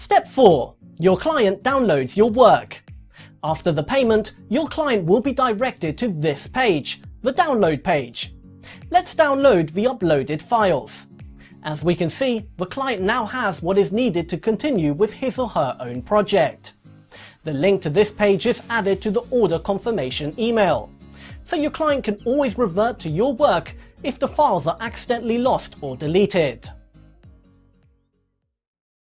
Step 4. Your client downloads your work. After the payment, your client will be directed to this page, the download page. Let's download the uploaded files. As we can see, the client now has what is needed to continue with his or her own project. The link to this page is added to the order confirmation email, so your client can always revert to your work if the files are accidentally lost or deleted.